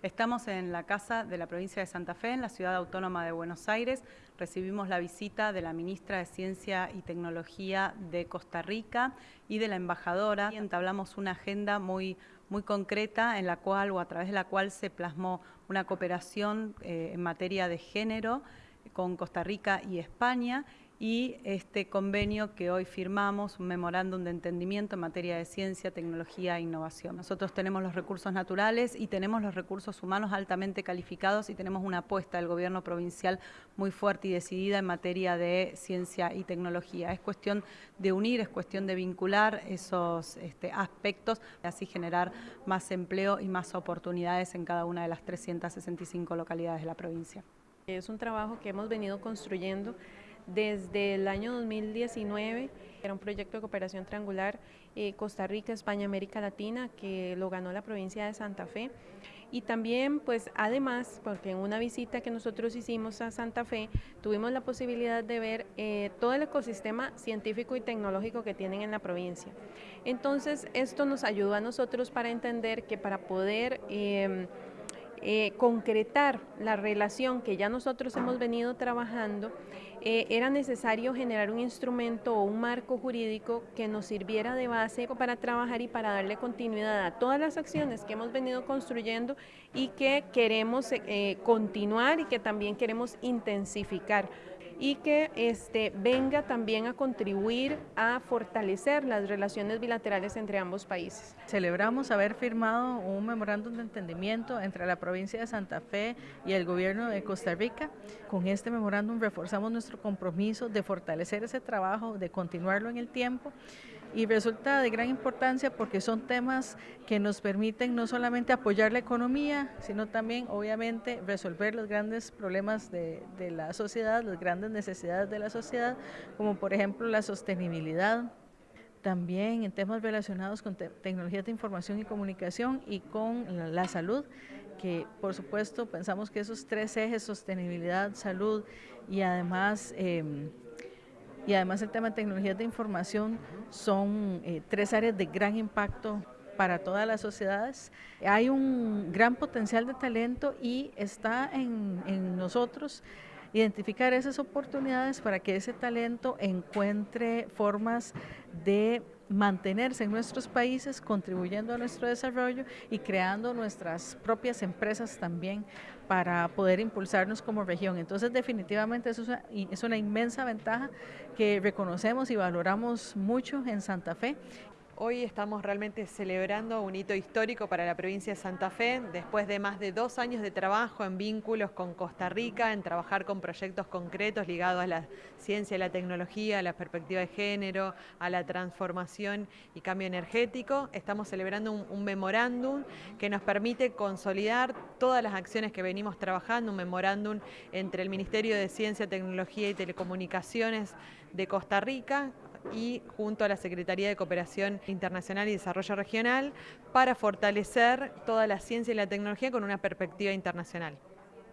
Estamos en la Casa de la Provincia de Santa Fe, en la Ciudad Autónoma de Buenos Aires. Recibimos la visita de la Ministra de Ciencia y Tecnología de Costa Rica y de la embajadora. Y entablamos una agenda muy, muy concreta en la cual o a través de la cual se plasmó una cooperación eh, en materia de género con Costa Rica y España y este convenio que hoy firmamos, un memorándum de entendimiento en materia de ciencia, tecnología e innovación. Nosotros tenemos los recursos naturales y tenemos los recursos humanos altamente calificados y tenemos una apuesta del gobierno provincial muy fuerte y decidida en materia de ciencia y tecnología. Es cuestión de unir, es cuestión de vincular esos este, aspectos y así generar más empleo y más oportunidades en cada una de las 365 localidades de la provincia. Es un trabajo que hemos venido construyendo desde el año 2019, era un proyecto de cooperación triangular eh, Costa Rica, España, América Latina, que lo ganó la provincia de Santa Fe. Y también, pues además, porque en una visita que nosotros hicimos a Santa Fe, tuvimos la posibilidad de ver eh, todo el ecosistema científico y tecnológico que tienen en la provincia. Entonces, esto nos ayudó a nosotros para entender que para poder... Em, eh, concretar la relación que ya nosotros hemos venido trabajando, eh, era necesario generar un instrumento o un marco jurídico que nos sirviera de base para trabajar y para darle continuidad a todas las acciones que hemos venido construyendo y que queremos eh, continuar y que también queremos intensificar y que este, venga también a contribuir a fortalecer las relaciones bilaterales entre ambos países. Celebramos haber firmado un memorándum de entendimiento entre la provincia de Santa Fe y el gobierno de Costa Rica. Con este memorándum reforzamos nuestro compromiso de fortalecer ese trabajo, de continuarlo en el tiempo y resulta de gran importancia porque son temas que nos permiten no solamente apoyar la economía, sino también obviamente resolver los grandes problemas de, la sociedad, las grandes necesidades de la sociedad, como por ejemplo la sostenibilidad, también en temas relacionados con tecnologías de información y comunicación y con la, salud, que por supuesto pensamos que esos tres ejes, sostenibilidad, salud y además... Eh, y además el tema de tecnologías de información son eh, tres áreas de gran impacto para todas las sociedades. Hay un gran potencial de talento y está en, en nosotros identificar esas oportunidades para que ese talento encuentre formas de mantenerse en nuestros países, contribuyendo a nuestro desarrollo y creando nuestras propias empresas también para poder impulsarnos como región. Entonces definitivamente eso es una, inmensa ventaja que reconocemos y valoramos mucho en Santa Fe Hoy estamos realmente celebrando un hito histórico para la provincia de Santa Fe, después de más de dos años de trabajo en vínculos con Costa Rica, en trabajar con proyectos concretos ligados a la ciencia y la tecnología, a la perspectiva de género, a la transformación y cambio energético. Estamos celebrando un, memorándum que nos permite consolidar todas las acciones que venimos trabajando, un memorándum entre el Ministerio de Ciencia, Tecnología y Telecomunicaciones de Costa Rica, y junto a la Secretaría de Cooperación Internacional y Desarrollo Regional para fortalecer toda la ciencia y la tecnología con una perspectiva internacional.